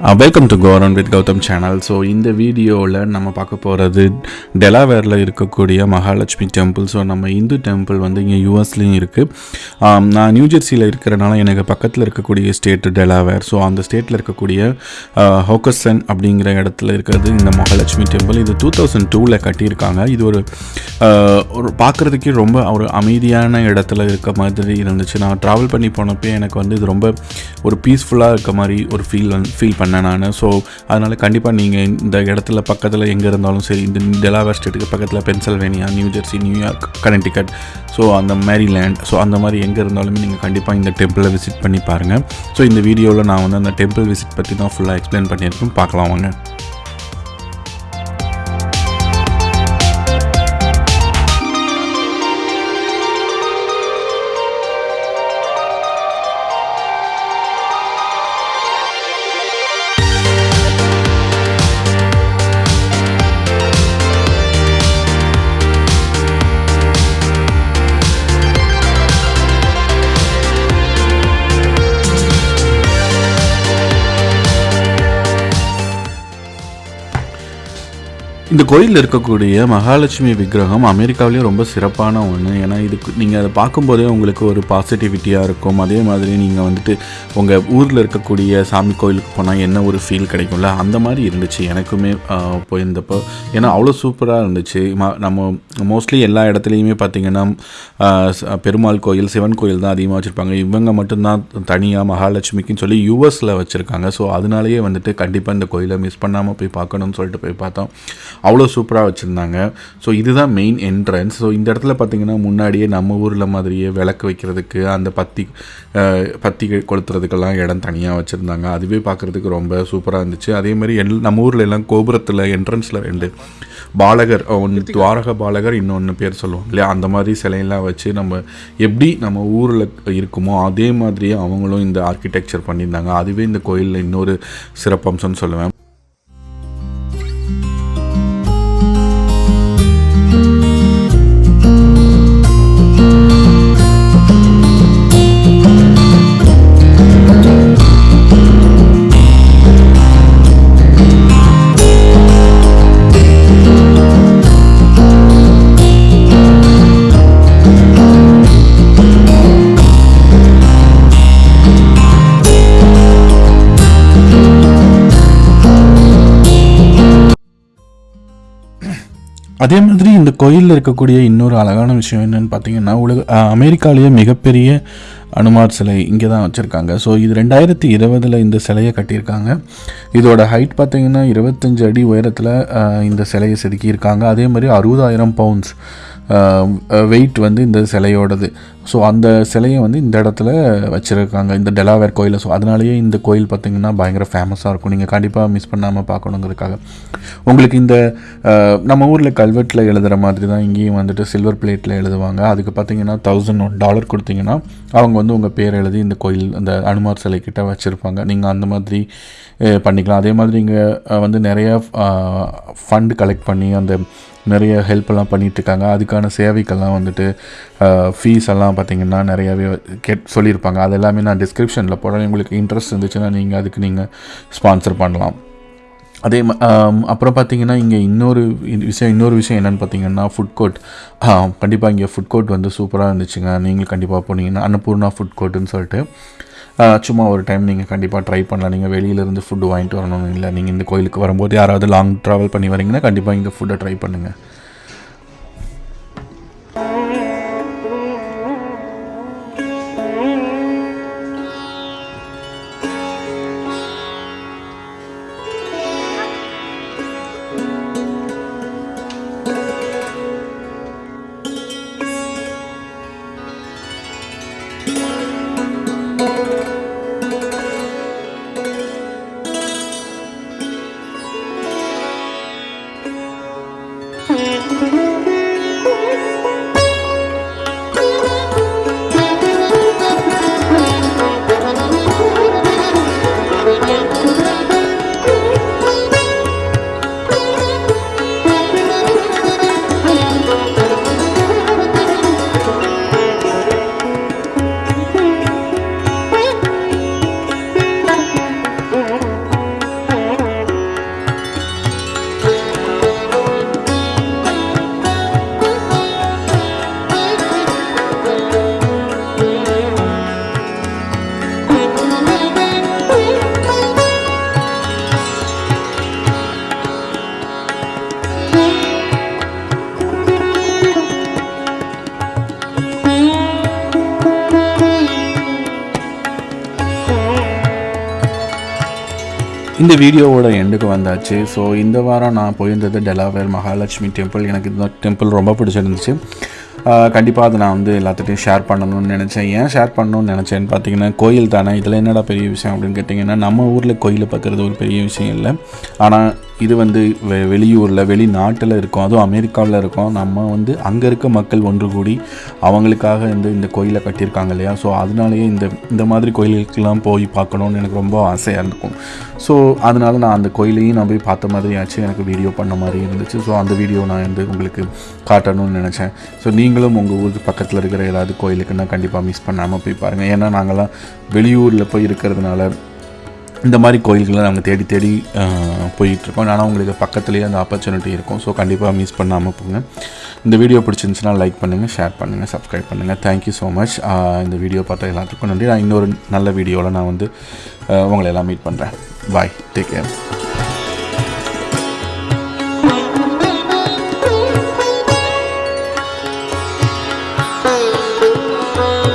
Welcome to கோரன் with Gautham channel so இந்த வீடியோவில் நம்ம பார்க்க போகிறது டெலாவேரில் இருக்கக்கூடிய மகாலட்சுமி டெம்பிள் ஸோ நம்ம இந்து டெம்பிள் வந்து இங்கே யூஎஸ்லேயும் இருக்குது um, நான் நியூஜெர்சியில் இருக்கிறனால எனக்கு பக்கத்தில் இருக்கக்கூடிய ஸ்டேட் டெலாவேர் ஸோ அந்த ஸ்டேட்டில் இருக்கக்கூடிய uh, ஹோக்கசன் அப்படிங்கிற இடத்துல இருக்கிறது இந்த மகாலட்சுமி டெம்பிள் இது டூ தௌசண்ட் டூவில் கட்டியிருக்காங்க. இது ஒரு uh, ஒரு பார்க்குறதுக்கே ரொம்ப ஒரு அமைதியான இடத்துல இருக்க மாதிரி இருந்துச்சு. நான் ட்ராவல் பண்ணி போனப்போ எனக்கு வந்து இது ரொம்ப ஒரு பீஸ்ஃபுல்லாக இருக்க மாதிரி ஒரு ஃபீல் ஃபீல் பண்ணேன். நான் ஸோ அதனால் கண்டிப்பாக நீங்கள் இந்த இடத்துல பக்கத்தில் எங்கே இருந்தாலும் சரி இந்த டெலாவேர் ஸ்டேட்டுக்கு பக்கத்தில் Pennsylvania New Jersey New York Connecticut so அந்த மேரிலேண்ட் ஸோ அந்த மாதிரி எங்கே இருந்தாலுமே நீங்கள் கண்டிப்பாக இந்த டெம்பிளை விசிட் பண்ணி பாருங்கள் ஸோ இந்த வீடியோவில் நான் வந்து அந்த டெம்பிள் விசிட் பற்றி தான் ஃபுல்லாக எக்ஸ்பிளைன் பண்ணியிருக்கேன். பார்க்கலாம் வாங்க. இந்த கோயிலில் இருக்கக்கூடிய மகாலட்சுமி விக்கிரகம் அமெரிக்காவிலேயே ரொம்ப சிறப்பான ஒன்று ஏன்னா இதுக்கு நீங்கள் அதை பார்க்கும்போதே உங்களுக்கு ஒரு பாசிட்டிவிட்டியாக இருக்கும். அதே மாதிரி நீங்கள் வந்துட்டு உங்கள் ஊரில் இருக்கக்கூடிய சாமி கோயிலுக்கு போனால் என்ன ஒரு ஃபீல் கிடைக்கும்ல? அந்த மாதிரி இருந்துச்சு. எனக்குமே போயிருந்தப்போ. ஏன்னா அவ்வளோ சூப்பராக இருந்துச்சு. நம்ம மோஸ்ட்லி எல்லா இடத்துலையுமே பார்த்திங்கன்னா பெருமாள் கோயில் சிவன் கோயில் தான் அதிகமாக வச்சுருப்பாங்க. இவங்க மட்டும்தான் தனியாக மகாலட்சுமிக்குன்னு சொல்லி யூஎஸில் வச்சுருக்காங்க. ஸோ அதனாலேயே வந்துட்டு கண்டிப்பாக இந்த கோயிலை மிஸ் பண்ணாமல் போய் பார்க்கணும்னு சொல்லிட்டு போய் பார்த்தோம். அவ்வளோ சூப்பராக வச்சுருந்தாங்க. ஸோ இதுதான் மெயின் என்ட்ரன்ஸ் ஸோ இந்த இடத்துல பார்த்தீங்கன்னா முன்னாடியே நம்ம ஊரில் மாதிரியே விளக்கு வைக்கிறதுக்கு அந்த பத்தி பத்தி கொளுத்துறதுக்கெல்லாம் இடம் தனியாக வச்சுருந்தாங்க. அதுவே பார்க்குறதுக்கு ரொம்ப சூப்பராக இருந்துச்சு. அதே மாதிரி எல் நம்ம ஊரில் எல்லாம் கோபுரத்தில் என்ட்ரன்ஸில் ரெண்டு பாலகர் ஒன்று துவாரக பாலகர் இன்னொன்று பேர் சொல்லுவோம் இல்லையா? அந்த மாதிரி சிலையெல்லாம் வச்சு நம்ம எப்படி நம்ம ஊரில் இருக்குமோ அதே மாதிரியே அவங்களும் இந்த ஆர்கிடெக்சர் பண்ணியிருந்தாங்க. அதுவே இந்த கோயிலில் இன்னொரு சிறப்பம்சம்னு சொல்லுவேன். அதே மாதிரி இந்த கோயிலில் இருக்கக்கூடிய இன்னொரு அழகான விஷயம் என்னன்னு பார்த்தீங்கன்னா உலக அமெரிக்காலேயே மிகப்பெரிய அனுமார் சிலை இங்கே தான் வச்சுருக்காங்க. ஸோ இது ரெண்டாயிரத்தி இருபதில் இந்த சிலையை கட்டியிருக்காங்க. இதோட ஹைட் பார்த்திங்கன்னா இருபத்தஞ்சு அடி உயரத்தில் இந்த சிலையை செதுக்கியிருக்காங்க. அதே மாதிரி அறுபதாயிரம் பவுண்ட்ஸ் வெயிட் வந்து இந்த சிலையோடது. ஸோ அந்த சிலையை வந்து இந்த இடத்துல வச்சுருக்காங்க இந்த டெலாவேர் கோயிலில். ஸோ அதனாலேயே இந்த கோயில் பார்த்திங்கன்னா பயங்கர ஃபேமஸாக இருக்கும். நீங்கள் கண்டிப்பாக மிஸ் பண்ணாமல் பார்க்கணுங்கிறதுக்காக உங்களுக்கு இந்த நம்ம ஊரில் கல்வெட்டில் எழுதுகிற மாதிரி தான் இங்கேயும் வந்துட்டு சில்வர் பிளேட்டில் எழுதுவாங்க. அதுக்கு பார்த்தீங்கன்னா தௌசண்ட் ஒன் டாலர் கொடுத்தீங்கன்னா அவங்க வந்து உங்கள் பேர் எழுதி இந்த கோயில் அந்த அனுமார் சிலை கிட்ட வச்சுருப்பாங்க. நீங்கள் அந்த மாதிரி பண்ணிக்கலாம். அதே மாதிரி இங்கே வந்து நிறையா ஃபண்ட் கலெக்ட் பண்ணி அந்த நிறைய ஹெல்ப்பெல்லாம் பண்ணிகிட்ருக்காங்க அதுக்கான சேவைக்கெல்லாம் வந்துட்டு ஃபீஸ் எல்லாம் பார்த்தீங்கன்னா நிறையாவே கேட் சொல்லியிருப்பாங்க. அது எல்லாமே நான் டிஸ்கிரிப்ஷனில் போடுறேன். உங்களுக்கு இன்ட்ரெஸ்ட் இருந்துச்சுன்னா நீங்கள் அதுக்கு நீங்கள் ஸ்பான்சர் பண்ணலாம். அதே அப்புறம் பார்த்தீங்கன்னா இங்கே இன்னொரு விஷயம் இன்னொரு விஷயம் என்னென்னு பார்த்தீங்கன்னா ஃபுட் கோர்ட் கண்டிப்பாக இங்கே ஃபுட் கோர்ட் வந்து சூப்பராக இருந்துச்சுங்க. நீங்கள் கண்டிப்பாக போனீங்கன்னா அன்னபூர்ணா ஃபுட் கோர்ட்டுன்னு சொல்லிட்டு. சும்மா ஒரு டைம் நீங்கள் கண்டிப்பாக ட்ரை பண்ணலாம். நீங்கள் வெளியிலேருந்து ஃபுட்டு வாங்கிட்டு வரணும்னு இல்லை நீங்கள் இந்த கோயிலுக்கு வரும்போது யாராவது லாங் ட்ராவல் பண்ணி வரீங்கன்னா கண்டிப்பாக இந்த ஃபுட்டை ட்ரை பண்ணுங்கள் இந்த வீடியோவோட எண்டுக்கு வந்தாச்சு. ஸோ இந்த வாரம் நான் போயிருந்தது டெலாவேர் மகாலட்சுமி டெம்பிள் எனக்கு இந்த டெம்பிள் ரொம்ப பிடிச்சிருந்துச்சு. கண்டிப்பாக அதை நான் வந்து எல்லாத்துட்டையும் ஷேர் பண்ணணும்னு நினச்சேன். ஏன் ஷேர் பண்ணணும்னு நினச்சேன்னு பார்த்தீங்கன்னா கோயில் தானே. இதில் என்னடா பெரிய விஷயம் அப்படின்னு கேட்டிங்கன்னா நம்ம ஊரில் கோயிலை பார்க்குறது ஒரு பெரிய விஷயம் இல்லை. ஆனால் இது வந்து வெ வெளியூரில் வெளிநாட்டில் இருக்கும். அதுவும் அமெரிக்காவில் இருக்கும். நம்ம வந்து அங்கே இருக்க மக்கள் ஒன்று கூடி அவங்களுக்காக வந்து இந்த கோயிலை கட்டியிருக்காங்க இல்லையா? ஸோ அதனாலேயே இந்த இந்த மாதிரி கோயிலுக்கெல்லாம் போய் பார்க்கணுன்னு எனக்கு ரொம்ப ஆசையாக இருக்கும். ஸோ அதனால நான் அந்த கோயிலையும் நான் போய் பார்த்த மாதிரி ஆச்சு. எனக்கு வீடியோ பண்ண மாதிரி இருந்துச்சு. ஸோ அந்த வீடியோ நான் வந்து உங்களுக்கு காட்டணும்னு நினச்சேன். ஸோ நீங்களும் உங்கள் ஊருக்கு பக்கத்தில் இருக்கிற ஏதாவது கோயிலுக்குன்னா கண்டிப்பாக மிஸ் பண்ணாமல் போய் பாருங்கள் ஏன்னா நாங்கள்லாம் வெளியூரில் போய் இருக்கிறதுனால இந்த மாதிரி கோயில்களை நாங்கள் தேடி தேடி போயிட்டுருக்கோம். ஆனால் உங்களுக்கு பக்கத்துலேயே அந்த ஆப்பர்ச்சுனிட்டி இருக்கும். ஸோ கண்டிப்பாக மிஸ் பண்ணாமல் போங்க. இந்த வீடியோ பிடிச்சிருந்துச்சுன்னா லைக் பண்ணுங்கள் ஷேர் பண்ணுங்கள் சப்ஸ்கிரைப் பண்ணுங்கள் தேங்க்யூ ஸோ மச் இந்த வீடியோ பார்த்தா எல்லாத்துக்கும் நன்றி. நான் இன்னொரு நல்ல வீடியோவில் நான் வந்து உங்களை எல்லாம் மீட் பண்ணுறேன் பாய் டேக் கேர்